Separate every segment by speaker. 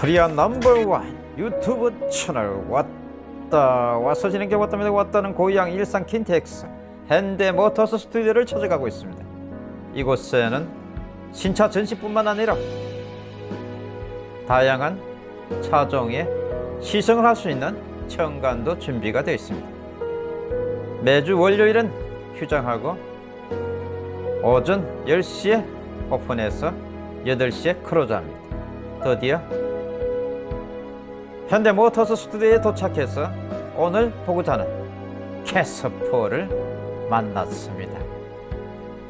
Speaker 1: 코리아 넘버원 유튜브 채널 왔다 와서 진행해 왔답니다. 왔다는 고양 일산 킨텍스 현대모터스 스튜디오를 찾아가고 있습니다. 이곳에는 신차 전시뿐만 아니라 다양한 차종에 시승을 할 수 있는 공간도 준비가 되어 있습니다. 매주 월요일은 휴장하고 오전 10시에 오픈해서 8시에 close합니다. 드디어 현대모터스 스튜디오에 도착해서 오늘 보고자 하는 캐스퍼를 만났습니다.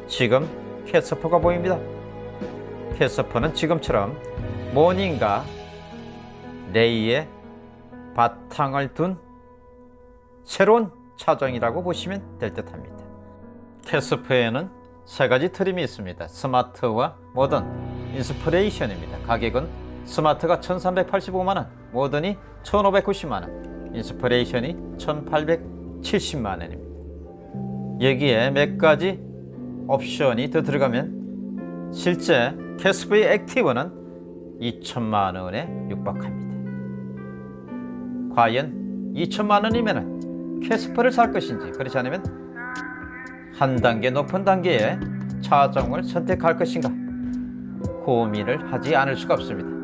Speaker 1: 지금 캐스퍼가 보입니다. 캐스퍼는 지금처럼 모닝과 레이의 바탕을 둔 새로운 차종이라고 보시면 될 듯 합니다. 캐스퍼에는 세 가지 트림이 있습니다. 스마트와 모던, Inspiration입니다. 가격은 스마트가 1385만원, 모던이 1590만원, Inspiration이 1870만원입니다. 여기에 몇 가지 옵션이 더 들어가면 실제 캐스퍼의 Active는 2천만원에 육박합니다. 과연 2천만원이면 캐스퍼를 살 것인지 그렇지 않으면 한 단계 높은 단계의 차종을 선택할 것인가 고민을 하지 않을 수가 없습니다.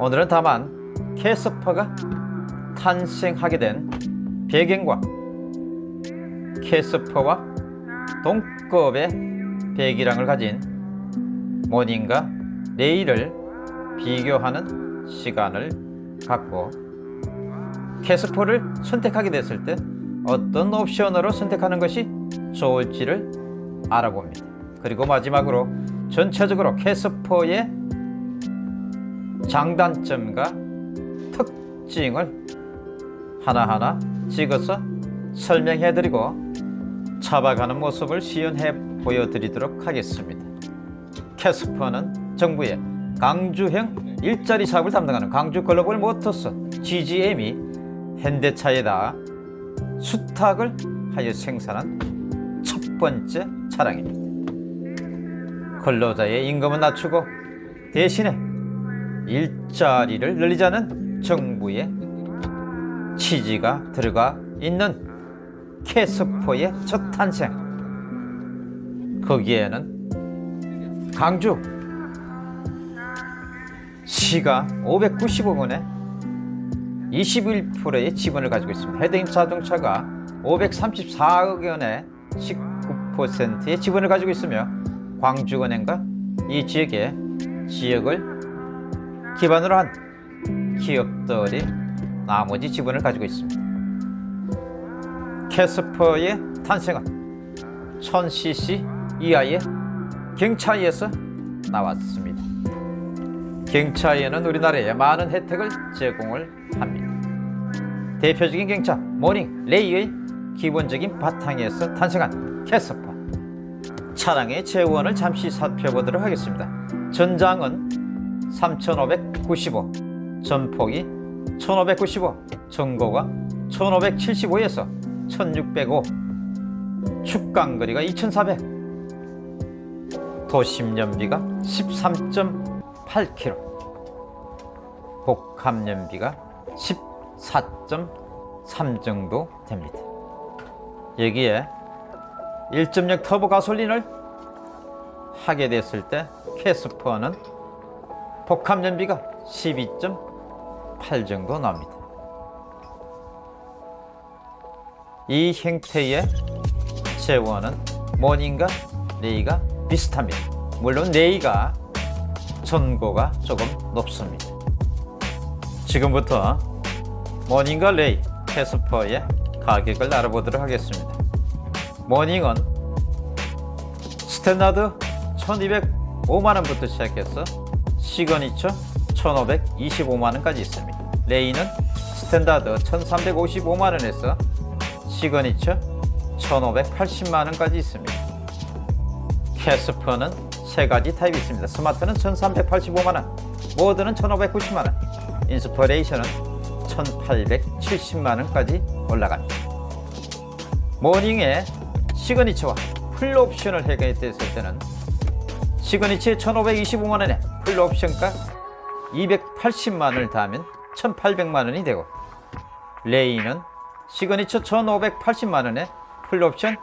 Speaker 1: 오늘은 다만 캐스퍼가 탄생하게 된 배경과 캐스퍼와 동급의 배기량을 가진 모닝과 레이를 비교하는 시간을 갖고 캐스퍼를 선택하게 됐을 때 어떤 옵션으로 선택하는 것이 좋을지를 알아봅니다. 그리고 마지막으로 전체적으로 캐스퍼의 장단점과 특징을 하나하나 찍어서 설명해드리고 잡아가는 모습을 시연해 보여드리도록 하겠습니다. 캐스퍼는 정부의 강주형 일자리 사업을 담당하는 강주 글로벌 모터스 GGM이 현대차에다 수탁을 하여 생산한 첫 번째 차량입니다. 근로자의 임금은 낮추고 대신에 일자리를 늘리자는 정부의 취지가 들어가 있는 캐스퍼의 첫 탄생. 거기에는 강주 시가 590억 원에 21%의 지분을 가지고 있습니다. 헤드인 자동차가 534억 원에 19%의 지분을 가지고 있으며 광주은행과 이 지역의 지역을 기반으로 한 기업들이 나머지 지분을 가지고 있습니다. 캐스퍼의 탄생은 1000cc 이하의 경차에서 나왔습니다. 경차에는 우리나라에 많은 혜택을 제공을 합니다. 대표적인 경차 모닝 레이의 기본적인 바탕에서 탄생한 캐스퍼 차량의 제원을 잠시 살펴보도록 하겠습니다. 전장은 3595, 전폭이 1595, 전고가 1575에서 1605, 축강거리가 2400, 도심연비가 13.8km, 복합연비가 14.3 정도 됩니다. 여기에 1.6 터보 가솔린을 하게 됐을 때 캐스퍼는 복합 연비가 12.8 정도 나옵니다. 이 형태의 제원은 모닝과 레이가 비슷합니다. 물론 레이가 전고가 조금 높습니다. 지금부터 모닝과 레이 캐스퍼의 가격을 알아보도록 하겠습니다. 모닝은 standard 1205만원부터 시작해서 시그니처 1525만원까지 있습니다. 레이는 standard 1355만원에서 시그니처 1580만원까지 있습니다. 캐스퍼는 세 가지 타입이 있습니다. 스마트는 1385만원, 모던은 1590만원, Inspiration은 1870만원까지 올라갑니다. 모닝의 signature와 풀옵션을 해결했을 때는 시그니처 1525만원에 풀옵션가 280만 원을 더하면 1800만 원이 되고 레이는 시그니처 1580만 원에 풀옵션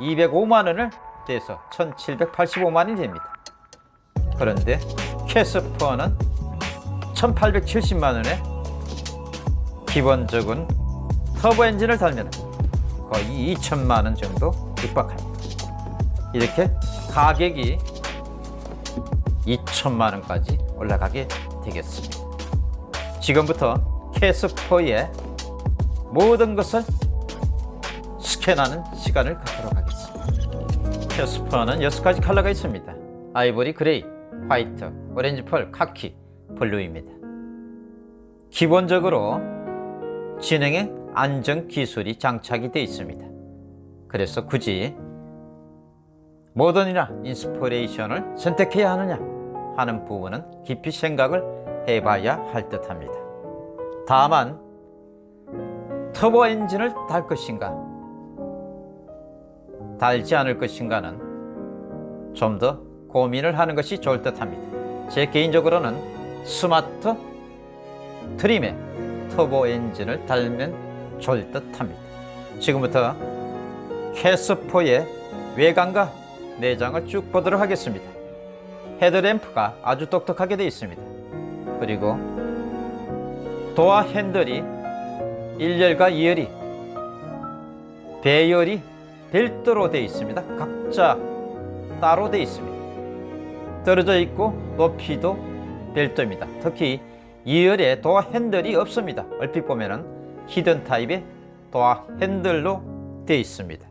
Speaker 1: 205만 원을 더해서 1785만 원이 됩니다. 그런데 캐스퍼는 1870만 원에 기본적인 터보 엔진을 달면 거의 2천만 원 정도 육박합니다. 이렇게 가격이 2천만 원까지 올라가게 되겠습니다. 지금부터 캐스퍼의 모든 것을 스캔하는 시간을 갖도록 하겠습니다. 캐스퍼는 6가지 컬러가 있습니다. 아이보리 gray, 화이트, 오렌지 펄, 카키, blue입니다. 기본적으로 지능형 안전 기술이 장착이 되어 있습니다. 그래서 굳이 모던이나 Inspiration을 선택해야 하느냐 하는 부분은 깊이 생각을 해봐야 할 듯합니다. 다만 터보 엔진을 달 것인가 달지 않을 것인가는 좀 더 고민을 하는 것이 좋을 듯합니다. 제 개인적으로는 스마트 트림에 터보 엔진을 달면 좋을 듯합니다. 지금부터 캐스퍼의 외관과 내장을 쭉 보도록 하겠습니다. 헤드램프가 아주 똑똑하게 되어 있습니다. 그리고 도어 핸들이 1열과 2열이 배열이 별도로 되어 있습니다. 각자 따로 되어 있습니다. 떨어져 있고 높이도 별도입니다. 특히 2열에 도어 핸들이 없습니다. 얼핏 보면은 hidden 타입의 도어 핸들로 되어 있습니다.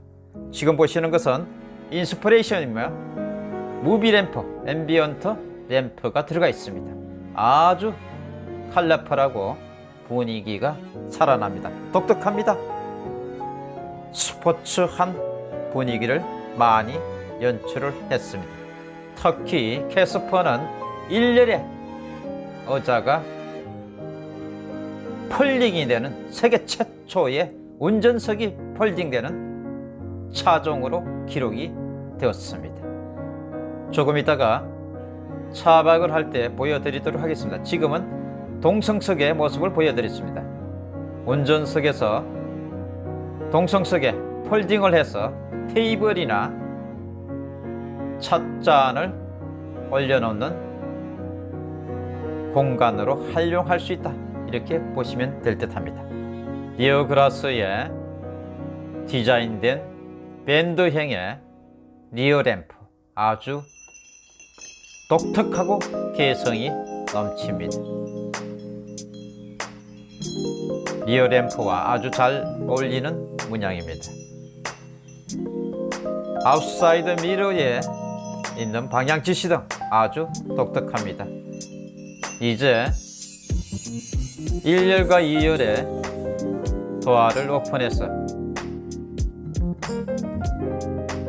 Speaker 1: 지금 보시는 것은 Inspiration이며 무드 램프, ambient 램프가 들어가 있습니다. 아주 컬러풀하고 분위기가 살아납니다. 독특합니다. 스포츠한 분위기를 많이 연출을 했습니다. 특히 캐스퍼는 1열에 의자가 폴딩이 되는 세계 최초의 운전석이 폴딩되는 차종으로 기록이 되었습니다. 조금 있다가 차박을 할 때 보여드리도록 하겠습니다. 지금은 동성석의 모습을 보여드렸습니다. 운전석에서 동성석에 폴딩을 해서 테이블이나 찻잔을 올려놓는 공간으로 활용할 수 있다. 이렇게 보시면 될 듯 합니다. 리어 그라스에 디자인된 밴드형의 rear 램프 아주 독특하고 개성이 넘칩니다. rear 램프와 아주 잘 어울리는 문양입니다. outside mirror에 있는 방향 지시등 아주 독특합니다. 이제 1열과 2열의 도어를 오픈해서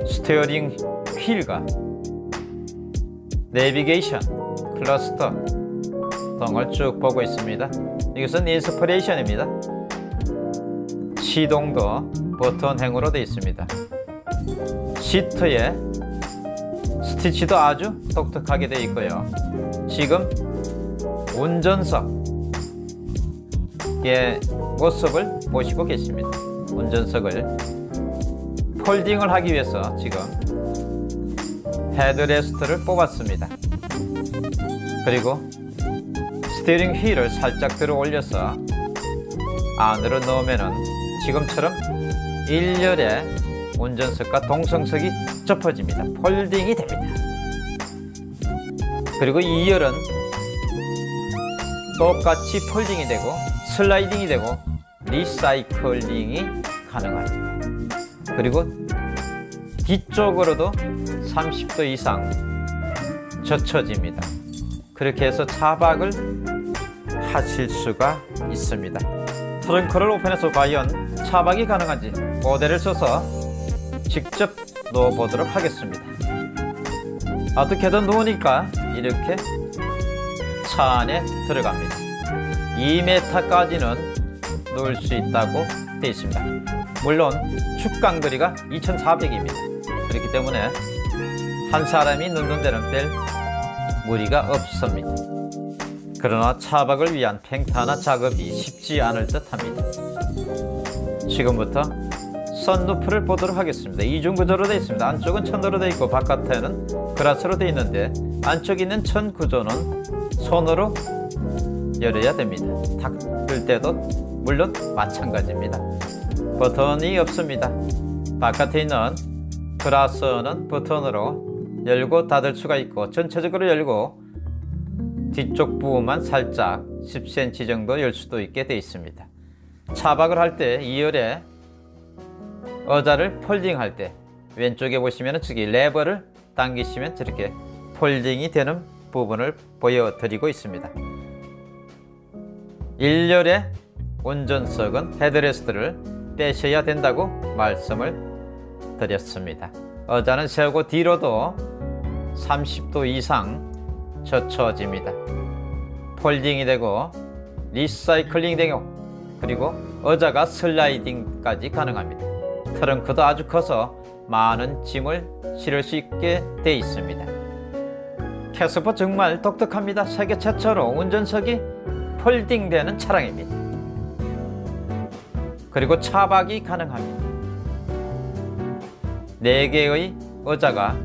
Speaker 1: steering wheel과 내비게이션, 클러스터 등을 쭉 보고 있습니다. 이것은 인스퍼레이션입니다. 시동도 버튼형으로 되어 있습니다. 시트에 스티치도 아주 독특하게 되어 있고요. 지금 운전석의 모습을 보시고 계십니다. 운전석을 folding을 하기 위해서 지금 headrest를 뽑았습니다. 그리고 steering wheel을 살짝 들어 올려서 안으로 넣으면 지금처럼 1열에 운전석과 동승석이 접어집니다. folding이 됩니다. 그리고 2열은 똑같이 folding이 되고 슬라이딩이 되고 리사이클링이 가능합니다. 그리고 뒤쪽으로도 30도 이상 젖혀집니다. 그렇게 해서 차박을 하실 수가 있습니다. 트렁크를 오픈해서 과연 차박이 가능한지 모델을 써서 직접 넣어보도록 하겠습니다. 어떻게든 놓으니까 이렇게 차 안에 들어갑니다. 2m까지는 놓을 수 있다고 되어 있습니다. 물론 축강거리가 2400입니다. 그렇기 때문에 한 사람이 넣는 데는 별 무리가 없습니다. 그러나 차박을 위한 팽탄화 작업이 쉽지 않을 듯합니다. 지금부터 썬루프를 보도록 하겠습니다. 이중 구조로 되어 있습니다. 안쪽은 천으로 되어 있고 바깥에는 그라스로 되어 있는데 안쪽에 있는 천 구조는 손으로 열어야 됩니다. 닫을 때도 물론 마찬가지입니다. 버튼이 없습니다. 바깥에 있는 그라스는 버튼으로 열고 닫을 수가 있고 전체적으로 열고 뒤쪽 부분만 살짝 10cm 정도 열 수도 있게 되어 있습니다. 차박을 할 때 2열에 의자를 folding할 때 왼쪽에 보시면 저기 레버를 당기시면 저렇게 folding이 되는 부분을 보여드리고 있습니다. 1열의 운전석은 headrest를 빼셔야 된다고 말씀을 드렸습니다. 의자는 세우고 뒤로도 30도 이상 젖혀집니다. folding이 되고 리사이클링 되고 그리고 의자가 슬라이딩까지 가능합니다. 트렁크도 아주 커서 많은 짐을 실을 수 있게 돼 있습니다. 캐스퍼 정말 독특합니다. 세계 최초로 운전석이 folding되는 차량입니다. 그리고 차박이 가능합니다. 4개의 의자가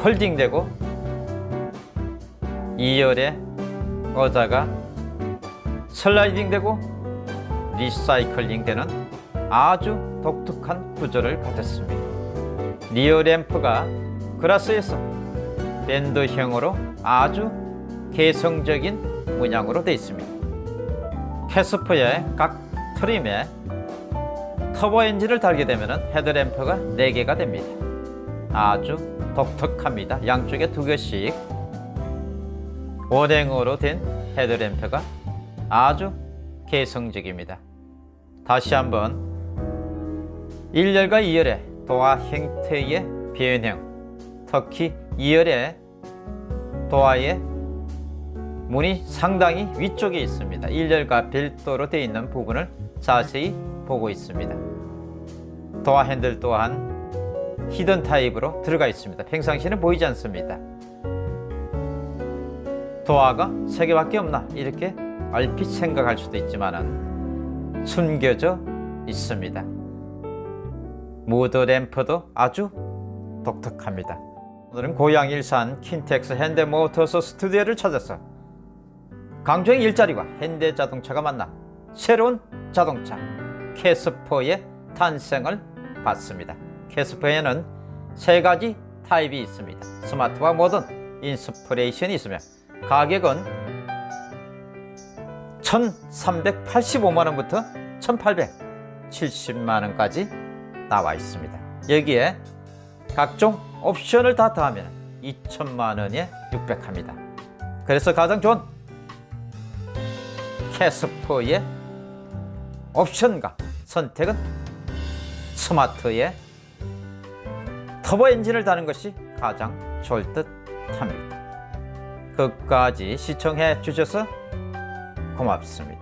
Speaker 1: folding되고 2열의 의자가 슬라이딩되고 리사이클링 되는 아주 독특한 구조를 가졌습니다. rear lamp가 그라스에서 밴드형으로 아주 개성적인 문양으로 되어 있습니다. 캐스퍼의 각 trim에 터보 엔진을 달게 되면 헤드램프가 4개가 됩니다. 아주 독특합니다. 양쪽에 두 개씩 원행으로 된 헤드램프가 아주 개성적입니다. 다시 한번 1열과 2열의 도화 형태의 변형 특히 2열의 도화의 문이 상당히 위쪽에 있습니다. 1열과 별도로 되어 있는 부분을 자세히 보고 있습니다. 도어 핸들 또한 hidden type으로 들어가 있습니다. 평상시는 보이지 않습니다. 도어가 3개밖에 없나 이렇게 얼핏 생각할 수도 있지만 숨겨져 있습니다. 무드 램프도 아주 독특합니다. 오늘은 고양 일산 킨텍스 현대모터스 스튜디오를 찾아서 광주형 일자리와 현대자동차가 만나 새로운 자동차 캐스퍼의 탄생을 봤습니다. 캐스퍼에는 세 가지 타입이 있습니다. 스마트와 모던, 인스퍼레이션이 있으며 가격은 1385만원부터 1870만원까지 나와 있습니다. 여기에 각종 옵션을 다 더하면 2천만원에 육박합니다. 그래서 가장 좋은 캐스퍼의 옵션과 선택은 스마트의 터보 엔진을 다는 것이 가장 합니다. 끝까지 시청해 주셔서 고맙습니다.